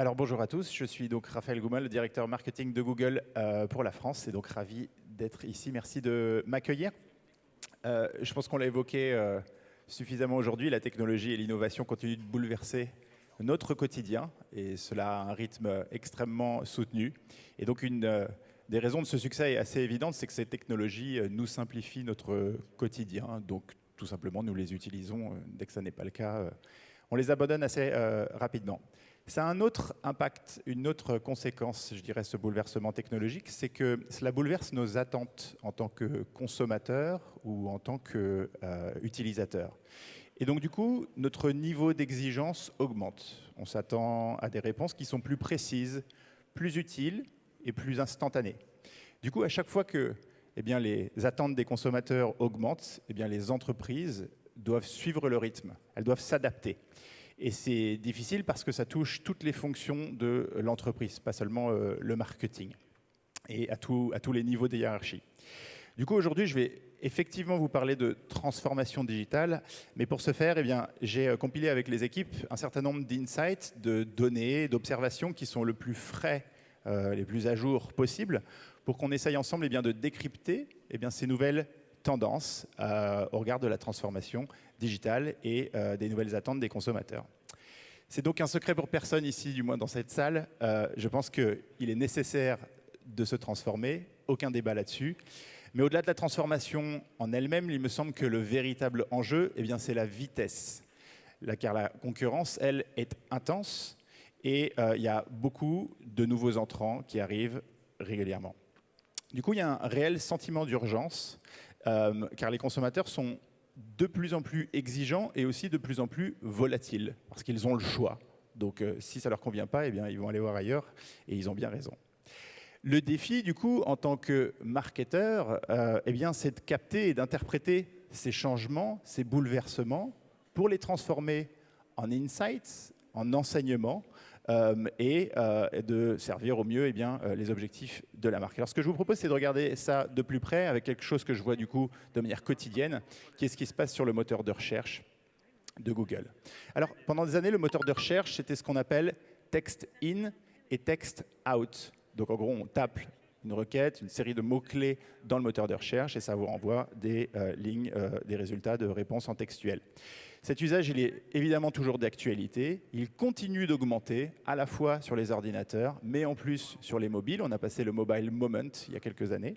Alors bonjour à tous, je suis donc Raphaël Goumin, le directeur marketing de Google euh, pour la France et donc ravi d'être ici. Merci de m'accueillir. Euh, je pense qu'on l'a évoqué euh, suffisamment aujourd'hui, la technologie et l'innovation continuent de bouleverser notre quotidien et cela a un rythme extrêmement soutenu. Et donc une des raisons de ce succès est assez évidente, c'est que ces technologies nous simplifient notre quotidien. Donc tout simplement, nous les utilisons dès que ça n'est pas le cas. on les abandonne assez rapidement. Ça a un autre impact, une autre conséquence, je dirais, ce bouleversement technologique, c'est que cela bouleverse nos attentes en tant que consommateurs ou en tant qu'utilisateurs. et donc, du coup, notre niveau d'exigence augmente. On s'attend à des réponses qui sont plus précises, plus utiles et plus instantanées. Du coup, à chaque fois que eh bien, les attentes des consommateurs augmentent, eh bien, les entreprises doivent suivre le rythme, elles doivent s'adapter. Et c'est difficile parce que ça touche toutes les fonctions de l'entreprise, pas seulement euh, le marketing, et à, tous les niveaux des hiérarchies. Du coup, aujourd'hui, je vais effectivement vous parler de transformation digitale, mais pour ce faire, eh j'ai euh, compilé avec les équipes un certain nombre d'insights, de données, d'observations qui sont le plus frais, euh, les plus à jour possibles, pour qu'on essaye ensemble eh bien, de décrypter eh bien, ces nouvelles tendances au regard de la transformation digitale et euh, des nouvelles attentes des consommateurs. C'est donc un secret pour personne ici, du moins dans cette salle. Euh, je pense qu'il est nécessaire de se transformer, aucun débat là-dessus. Mais au-delà de la transformation en elle-même, il me semble que le véritable enjeu, eh c'est la vitesse. car la concurrence, elle, est intense et euh, il y a beaucoup de nouveaux entrants qui arrivent régulièrement. Du coup, il y a un réel sentiment d'urgence, car les consommateurs sont de plus en plus exigeants et aussi de plus en plus volatiles, parce qu'ils ont le choix. Donc euh, si ça ne leur convient pas, eh bien, ils vont aller voir ailleurs, et ils ont bien raison. Le défi, du coup, en tant que marketeur, euh, eh bien, c'est de capter et d'interpréter ces changements, ces bouleversements, pour les transformer en insights, en enseignements, et euh, de servir au mieux eh bien, euh, les objectifs de la marque. Alors ce que je vous propose, c'est de regarder ça de plus près avec quelque chose que je vois du coup de manière quotidienne, qui est ce qui se passe sur le moteur de recherche de Google. Alors pendant des années, le moteur de recherche, c'était ce qu'on appelle text in et text out. Donc en gros, on tape une requête, une série de mots-clés dans le moteur de recherche et ça vous renvoie des lignes, des résultats de réponses en textuel. Cet usage, il est évidemment toujours d'actualité. Il continue d'augmenter, à la fois sur les ordinateurs, mais en plus sur les mobiles. On a passé le mobile moment il y a quelques années.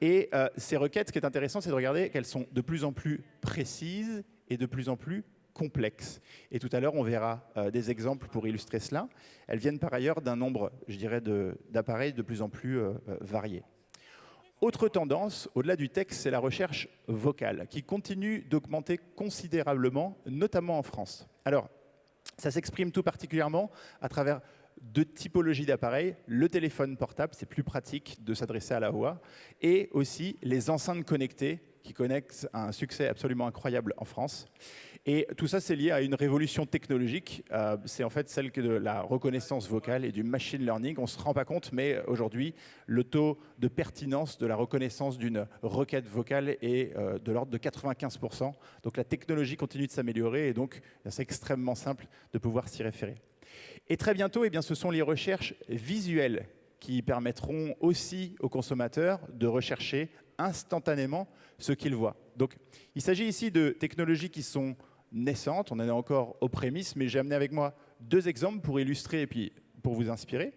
Et euh, ces requêtes, ce qui est intéressant, c'est de regarder qu'elles sont de plus en plus précises et de plus en plus complexes. Et tout à l'heure, on verra euh, des exemples pour illustrer cela. Elles viennent par ailleurs d'un nombre, je dirais, d'appareils de, plus en plus euh, variés. Autre tendance, au-delà du texte, c'est la recherche vocale, qui continue d'augmenter considérablement, notamment en France. Alors, ça s'exprime tout particulièrement à travers deux typologies d'appareils. Le téléphone portable, c'est plus pratique de s'adresser à la voix, et aussi les enceintes connectées, qui connaissent un succès absolument incroyable en France. Et tout ça, c'est lié à une révolution technologique. Euh, c'est en fait celle de la reconnaissance vocale et du machine learning. On ne se rend pas compte, mais aujourd'hui, le taux de pertinence de la reconnaissance d'une requête vocale est euh, de l'ordre de 95%. Donc la technologie continue de s'améliorer et donc c'est extrêmement simple de pouvoir s'y référer. Et très bientôt, eh bien, ce sont les recherches visuelles qui permettront aussi aux consommateurs de rechercher instantanément ce qu'ils voient. Donc, il s'agit ici de technologies qui sont naissante. On en est encore aux prémices, mais j'ai amené avec moi deux exemples pour illustrer et puis pour vous inspirer.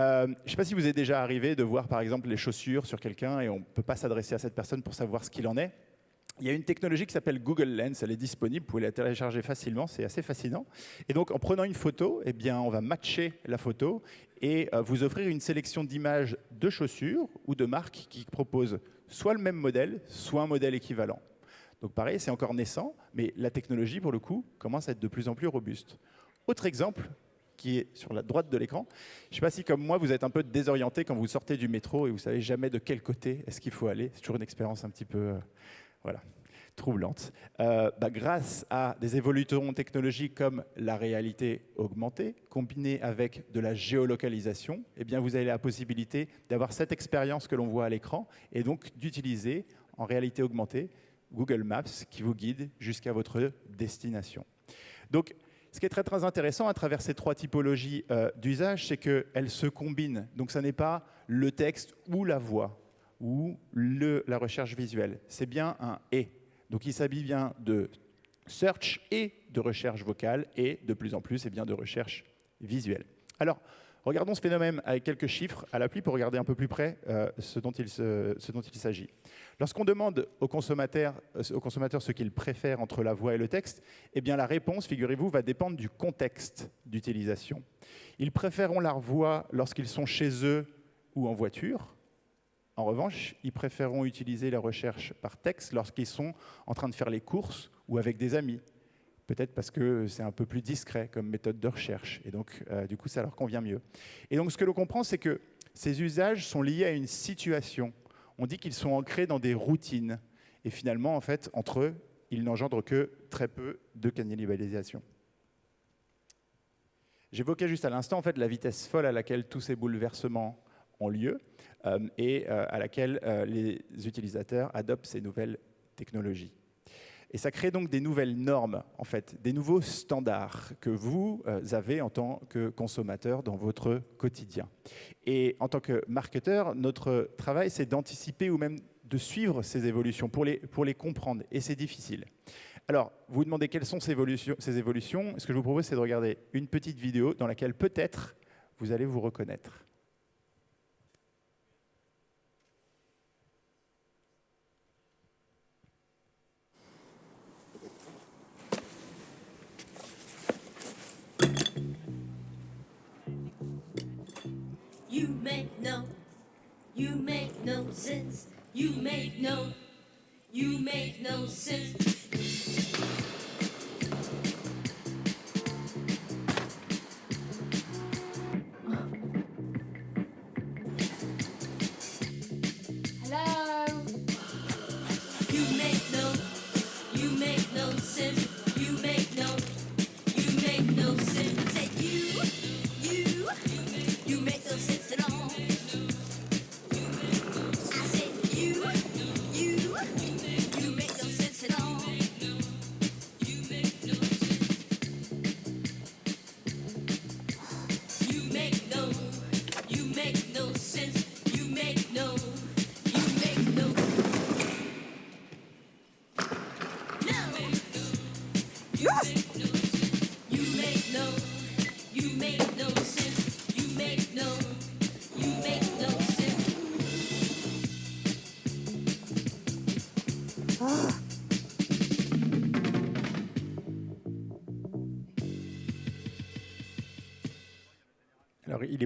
Euh, je ne sais pas si vous êtes déjà arrivé de voir par exemple les chaussures sur quelqu'un et on ne peut pas s'adresser à cette personne pour savoir ce qu'il en est. Il y a une technologie qui s'appelle Google Lens, elle est disponible, vous pouvez la télécharger facilement, c'est assez fascinant. Et donc en prenant une photo, eh bien, on va matcher la photo et euh, vous offrir une sélection d'images de chaussures ou de marques qui proposent soit le même modèle, soit un modèle équivalent. Donc pareil, c'est encore naissant, mais la technologie, pour le coup, commence à être de plus en plus robuste. Autre exemple, qui est sur la droite de l'écran. Je ne sais pas si, comme moi, vous êtes un peu désorienté quand vous sortez du métro et vous savez jamais de quel côté est-ce qu'il faut aller. C'est toujours une expérience un petit peu euh, voilà, troublante. Euh, bah, grâce à des évolutions technologiques comme la réalité augmentée, combinée avec de la géolocalisation, eh bien, vous avez la possibilité d'avoir cette expérience que l'on voit à l'écran et donc d'utiliser en réalité augmentée Google Maps qui vous guide jusqu'à votre destination. Donc, Ce qui est très très intéressant à travers ces trois typologies euh, d'usage, c'est qu'elles se combinent. Donc ça n'est pas le texte ou la voix ou la recherche visuelle. C'est bien un « et ». Donc il s'habille bien de search et de recherche vocale et de plus en plus et bien, de recherche visuelle. Alors, regardons ce phénomène avec quelques chiffres à l'appui pour regarder un peu plus près euh, ce dont il, s'agit. Lorsqu'on demande aux consommateurs, euh, aux consommateurs ce qu'ils préfèrent entre la voix et le texte, eh bien la réponse, figurez-vous, va dépendre du contexte d'utilisation. Ils préféreront la voix lorsqu'ils sont chez eux ou en voiture, en revanche, ils préféreront utiliser la recherche par texte lorsqu'ils sont en train de faire les courses ou avec des amis. Peut-être parce que c'est un peu plus discret comme méthode de recherche. Et donc, euh, du coup, ça leur convient mieux. Et donc, ce que l'on comprend, c'est que ces usages sont liés à une situation. On dit qu'ils sont ancrés dans des routines. Et finalement, en fait, entre eux, ils n'engendrent que très peu de cannibalisation. J'évoquais juste à l'instant en fait, la vitesse folle à laquelle tous ces bouleversements ont lieu. Euh, et euh, à laquelle euh, les utilisateurs adoptent ces nouvelles technologies. Et ça crée donc des nouvelles normes, en fait, des nouveaux standards que vous avez en tant que consommateur dans votre quotidien. Et en tant que marketeur, notre travail, c'est d'anticiper ou même de suivre ces évolutions pour les, pour les comprendre. Et c'est difficile. Alors, vous vous demandez quelles sont ces évolutions, ces évolutions. Ce que je vous propose, c'est de regarder une petite vidéo dans laquelle peut-être vous allez vous reconnaître. Sense. You make no, you make no sense.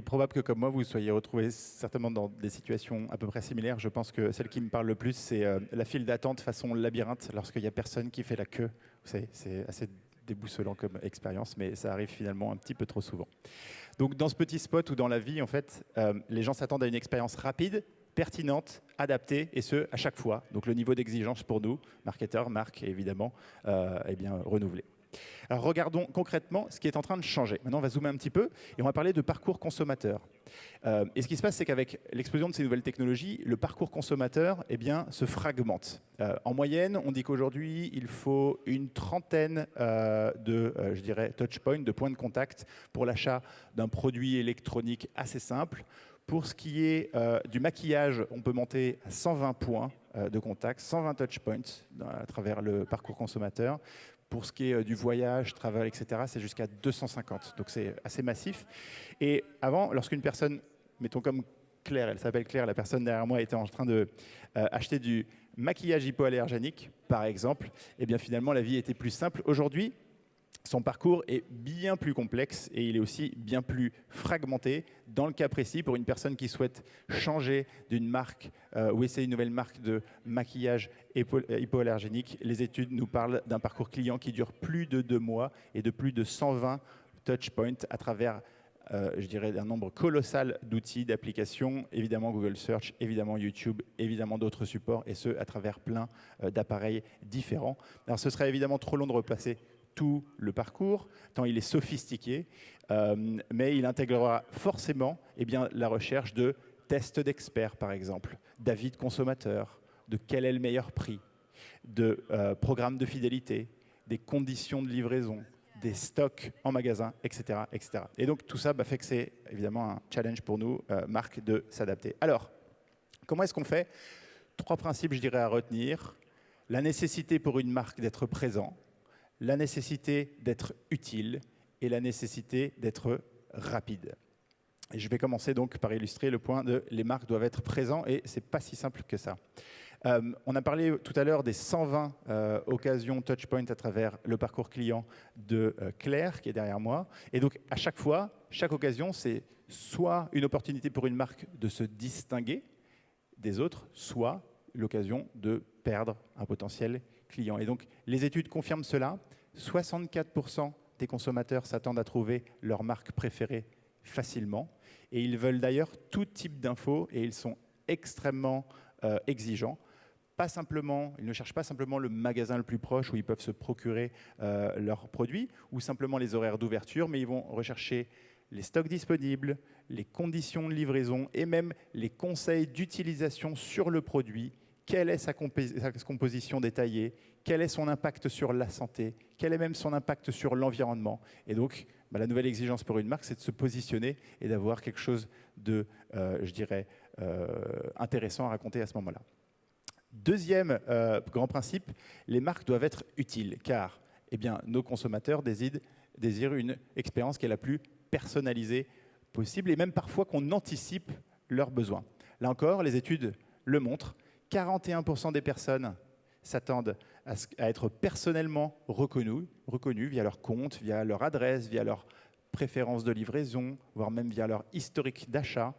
Probable que, comme moi, vous soyez retrouvés certainement dans des situations à peu près similaires. Je pense que celle qui me parle le plus, c'est euh, la file d'attente façon labyrinthe, lorsqu'il n'y a personne qui fait la queue. Vous savez, c'est assez déboussolant comme expérience, mais ça arrive finalement un petit peu trop souvent. Donc, dans ce petit spot ou dans la vie, en fait, euh, les gens s'attendent à une expérience rapide, pertinente, adaptée, et ce, à chaque fois. Donc, le niveau d'exigence pour nous, marketeurs, marques, évidemment, euh, est bien renouvelé. Alors regardons concrètement ce qui est en train de changer. Maintenant, on va zoomer un petit peu et on va parler de parcours consommateur. Euh, et ce qui se passe, c'est qu'avec l'explosion de ces nouvelles technologies, le parcours consommateur eh bien, se fragmente. Euh, en moyenne, on dit qu'aujourd'hui, il faut une trentaine euh, de, je dirais, touchpoints, de points de contact pour l'achat d'un produit électronique assez simple. Pour ce qui est du maquillage, on peut monter à 120 points de contact, 120 touchpoints à travers le parcours consommateur. Pour ce qui est euh, du voyage, travel, etc., c'est jusqu'à 250. Donc c'est assez massif. Et avant, lorsqu'une personne, mettons comme Claire, elle s'appelle Claire, la personne derrière moi était en train de euh, acheter du maquillage hypoallergénique, par exemple, et eh bien finalement la vie était plus simple. Aujourd'hui, son parcours est bien plus complexe et il est aussi bien plus fragmenté. Dans le cas précis, pour une personne qui souhaite changer d'une marque euh, ou essayer une nouvelle marque de maquillage hypoallergénique, les études nous parlent d'un parcours client qui dure plus de deux mois et de plus de 120 touchpoints à travers euh, je dirais, un nombre colossal d'outils, d'applications, évidemment Google Search, évidemment YouTube, évidemment d'autres supports, et ce, à travers plein euh, d'appareils différents. Alors, ce serait évidemment trop long de repasser tout le parcours, tant il est sophistiqué, euh, mais il intégrera forcément eh bien, la recherche de tests d'experts, par exemple, d'avis de consommateurs, de quel est le meilleur prix, de euh, programmes de fidélité, des conditions de livraison, des stocks en magasin, etc. etc. Et donc tout ça bah, fait que c'est évidemment un challenge pour nous, euh, marque, de s'adapter. Alors, comment est-ce qu'on fait? Trois principes, je dirais, à retenir. La nécessité pour une marque d'être présent, la nécessité d'être utile et la nécessité d'être rapide. Je vais commencer donc par illustrer le point de les marques doivent être présentes et c'est pas si simple que ça. Euh, on a parlé tout à l'heure des 120 euh, occasions touchpoint à travers le parcours client de euh, Claire qui est derrière moi. Et donc à chaque fois, chaque occasion, c'est soit une opportunité pour une marque de se distinguer des autres, soit l'occasion de perdre un potentiel client. Et donc les études confirment cela. 64% des consommateurs s'attendent à trouver leur marque préférée facilement. Et ils veulent d'ailleurs tout type d'infos et ils sont extrêmement euh, exigeants. Pas simplement, ils ne cherchent pas simplement le magasin le plus proche où ils peuvent se procurer euh, leurs produits ou simplement les horaires d'ouverture, mais ils vont rechercher les stocks disponibles, les conditions de livraison et même les conseils d'utilisation sur le produit. Quelle est sa, composition détaillée Quel est son impact sur la santé Quel est même son impact sur l'environnement Et donc, bah, la nouvelle exigence pour une marque, c'est de se positionner et d'avoir quelque chose de, euh, je dirais, euh, intéressant à raconter à ce moment-là. Deuxième euh, grand principe, les marques doivent être utiles, car eh bien, nos consommateurs désirent, désirent une expérience qui est la plus personnalisée possible, et même parfois qu'on anticipe leurs besoins. Là encore, les études le montrent, 41% des personnes s'attendent à, être personnellement reconnus, reconnus via leur compte, via leur adresse, via leur préférence de livraison, voire même via leur historique d'achat,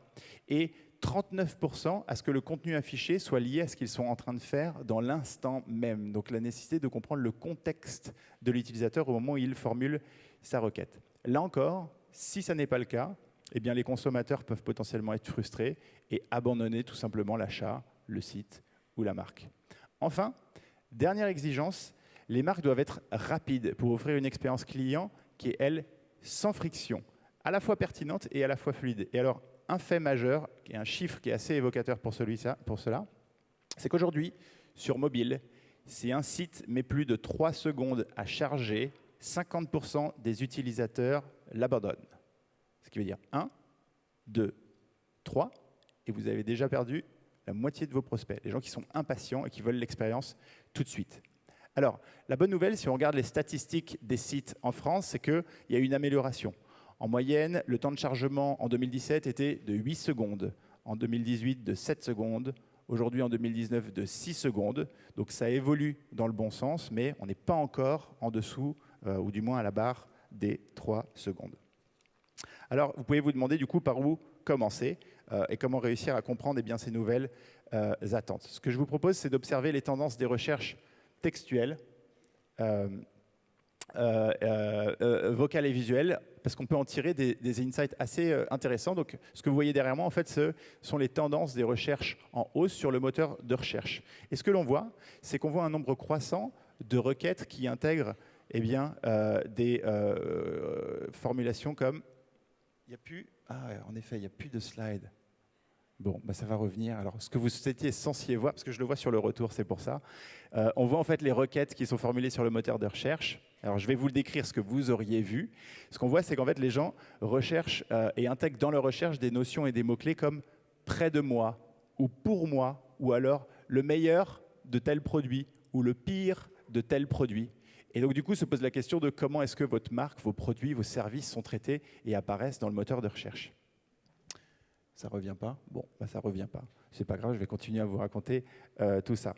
et 39% à ce que le contenu affiché soit lié à ce qu'ils sont en train de faire dans l'instant même. Donc la nécessité de comprendre le contexte de l'utilisateur au moment où il formule sa requête. Là encore, si ça n'est pas le cas, eh bien les consommateurs peuvent potentiellement être frustrés et abandonner tout simplement l'achat, le site ou la marque. Enfin, Dernière exigence, les marques doivent être rapides pour offrir une expérience client qui est, elle, sans friction, à la fois pertinente et à la fois fluide. Et alors, un fait majeur, et un chiffre qui est assez évocateur pour, celui pour cela, c'est qu'aujourd'hui, sur mobile, si un site met plus de 3 secondes à charger, 50% des utilisateurs l'abandonnent. Ce qui veut dire 1, 2, 3, et vous avez déjà perdu la moitié de vos prospects, les gens qui sont impatients et qui veulent l'expérience tout de suite. Alors, la bonne nouvelle, si on regarde les statistiques des sites en France, c'est qu'il y a une amélioration. En moyenne, le temps de chargement en 2017 était de 8 secondes, en 2018 de 7 secondes, aujourd'hui en 2019 de 6 secondes. Donc ça évolue dans le bon sens, mais on n'est pas encore en dessous, euh, ou du moins à la barre des 3 secondes. Alors, vous pouvez vous demander du coup par où commencer? Euh, et comment réussir à comprendre eh bien, ces nouvelles euh, attentes. Ce que je vous propose, c'est d'observer les tendances des recherches textuelles, euh, vocales et visuelles, parce qu'on peut en tirer des, insights assez intéressants. Donc, ce que vous voyez derrière moi, en fait, ce sont les tendances des recherches en hausse sur le moteur de recherche. Et ce que l'on voit, c'est qu'on voit un nombre croissant de requêtes qui intègrent eh bien, des formulations comme il n'y a plus, ah, en effet, il n'y a plus de slides. Bon, bah ça va revenir. Alors, ce que vous étiez censé voir, parce que je le vois sur le retour, c'est pour ça. Euh, on voit en fait les requêtes qui sont formulées sur le moteur de recherche. Alors, je vais vous le décrire ce que vous auriez vu. Ce qu'on voit, c'est qu'en fait, les gens recherchent euh, et intègrent dans leur recherche des notions et des mots-clés comme près de moi, ou pour moi, ou alors le meilleur de tel produit, ou le pire de tel produit. Et donc, du coup, se pose la question de comment est-ce que votre marque, vos produits, vos services sont traités et apparaissent dans le moteur de recherche. Ça revient pas? Bon, bah ça revient pas. C'est pas grave, je vais continuer à vous raconter euh, tout ça.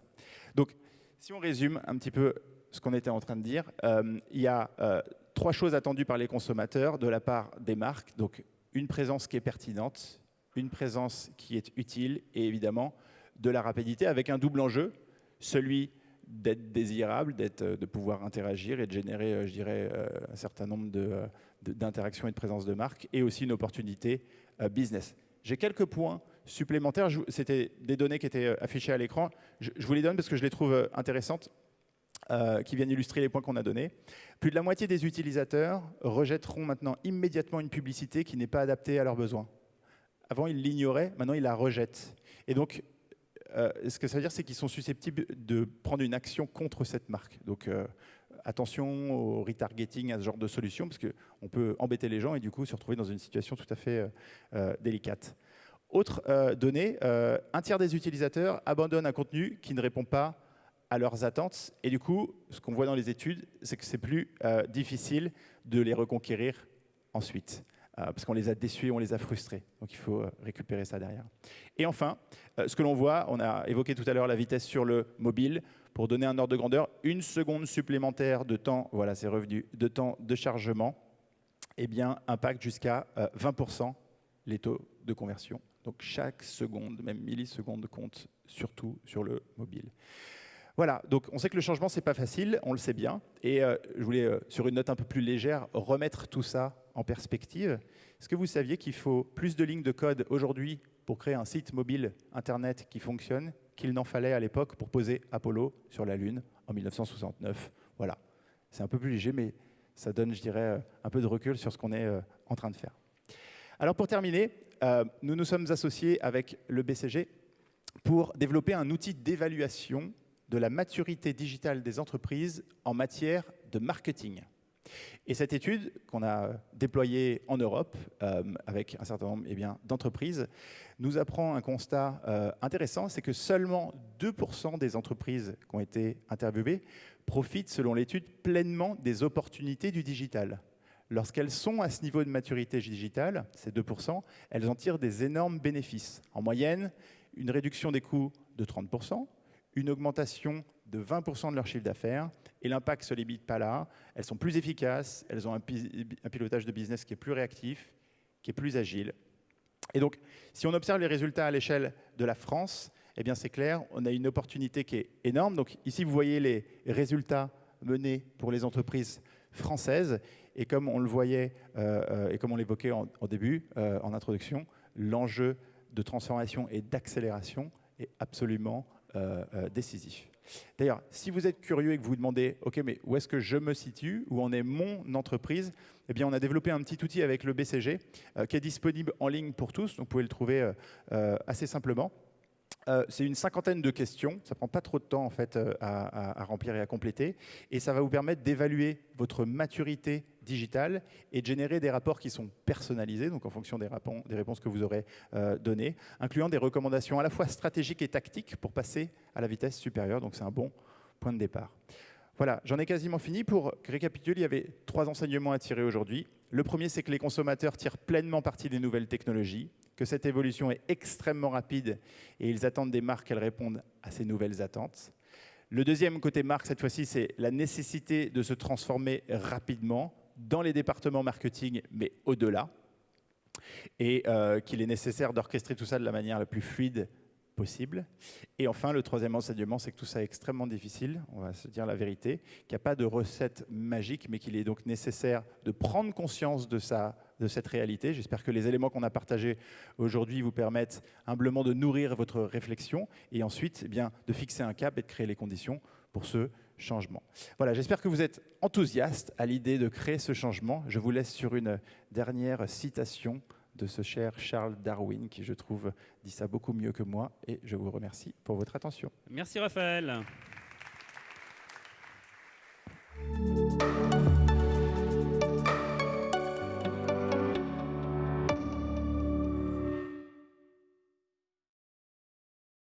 Donc, si on résume un petit peu ce qu'on était en train de dire, euh, il y a euh, trois choses attendues par les consommateurs de la part des marques. Donc, une présence qui est pertinente, une présence qui est utile et évidemment de la rapidité avec un double enjeu, celui d'être désirable, de pouvoir interagir et de générer, je dirais, un certain nombre d'interactions et de présence de marque et aussi une opportunité business. J'ai quelques points supplémentaires. C'était des données qui étaient euh, affichées à l'écran. Je, vous les donne parce que je les trouve euh, intéressantes, euh, qui viennent illustrer les points qu'on a donnés. Plus de la moitié des utilisateurs rejetteront maintenant immédiatement une publicité qui n'est pas adaptée à leurs besoins. Avant, ils l'ignoraient, maintenant, ils la rejettent. Et donc, ce que ça veut dire, c'est qu'ils sont susceptibles de prendre une action contre cette marque. Donc, attention au retargeting, à ce genre de solution, parce qu'on peut embêter les gens et du coup se retrouver dans une situation tout à fait délicate. Autre donnée, un tiers des utilisateurs abandonnent un contenu qui ne répond pas à leurs attentes. Et du coup, ce qu'on voit dans les études, c'est que c'est plus difficile de les reconquérir ensuite. Euh, parce qu'on les a déçus, on les a frustrés. Donc il faut euh, récupérer ça derrière. Et enfin, euh, ce que l'on voit, on a évoqué tout à l'heure la vitesse sur le mobile. Pour donner un ordre de grandeur, une seconde supplémentaire de temps, voilà, c'est revenu, de temps de chargement, eh bien, impacte jusqu'à 20% les taux de conversion. Donc chaque seconde, même milliseconde, compte surtout sur le mobile. Voilà, donc on sait que le changement, c'est pas facile, on le sait bien. Et je voulais, sur une note un peu plus légère, remettre tout ça en perspective. Est-ce que vous saviez qu'il faut plus de lignes de code aujourd'hui pour créer un site mobile Internet qui fonctionne qu'il n'en fallait à l'époque pour poser Apollo sur la Lune en 1969 Voilà, c'est un peu plus léger, mais ça donne, je dirais, euh, un peu de recul sur ce qu'on est euh, en train de faire. Alors pour terminer, euh, nous nous sommes associés avec le BCG pour développer un outil d'évaluation de la maturité digitale des entreprises en matière de marketing. Et cette étude qu'on a déployée en Europe euh, avec un certain nombre eh d'entreprises nous apprend un constat euh, intéressant, c'est que seulement 2% des entreprises qui ont été interviewées profitent, selon l'étude, pleinement des opportunités du digital. Lorsqu'elles sont à ce niveau de maturité digitale, ces 2%, elles en tirent des énormes bénéfices. En moyenne, une réduction des coûts de 30%, une augmentation de 20% de leur chiffre d'affaires, et l'impact se limite pas là. Elles sont plus efficaces, elles ont un, pilotage de business qui est plus réactif, qui est plus agile. Et donc, si on observe les résultats à l'échelle de la France, eh bien c'est clair, on a une opportunité qui est énorme. Donc ici, vous voyez les résultats menés pour les entreprises françaises. Et comme on le voyait euh, euh, et comme on l'évoquait en, début, euh, en introduction, l'enjeu de transformation et d'accélération est absolument décisif. D'ailleurs, si vous êtes curieux et que vous vous demandez, OK, mais où est-ce que je me situe Où en est mon entreprise Eh bien, on a développé un petit outil avec le BCG euh, qui est disponible en ligne pour tous. Donc, vous pouvez le trouver euh, euh, assez simplement. Euh, c'est une cinquantaine de questions. Ça prend pas trop de temps en fait euh, à, remplir et à compléter, et ça va vous permettre d'évaluer votre maturité digitale et de générer des rapports qui sont personnalisés, donc en fonction des, réponses que vous aurez euh, données, incluant des recommandations à la fois stratégiques et tactiques pour passer à la vitesse supérieure. Donc c'est un bon point de départ. Voilà, j'en ai quasiment fini. Pour récapituler, il y avait trois enseignements à tirer aujourd'hui. Le premier, c'est que les consommateurs tirent pleinement parti des nouvelles technologies que cette évolution est extrêmement rapide et ils attendent des marques qu'elles répondent à ces nouvelles attentes. Le deuxième côté marque, cette fois-ci, c'est la nécessité de se transformer rapidement dans les départements marketing, mais au-delà, et euh, qu'il est nécessaire d'orchestrer tout ça de la manière la plus fluide Et enfin, le troisième enseignement, c'est que tout ça est extrêmement difficile, on va se dire la vérité, qu'il n'y a pas de recette magique, mais qu'il est donc nécessaire de prendre conscience de, sa, de cette réalité. J'espère que les éléments qu'on a partagés aujourd'hui vous permettent humblement de nourrir votre réflexion et ensuite eh bien, de fixer un cap et de créer les conditions pour ce changement. Voilà, j'espère que vous êtes enthousiaste à l'idée de créer ce changement. Je vous laisse sur une dernière citation de ce cher Charles Darwin, qui je trouve dit ça beaucoup mieux que moi, et je vous remercie pour votre attention. Merci Raphaël.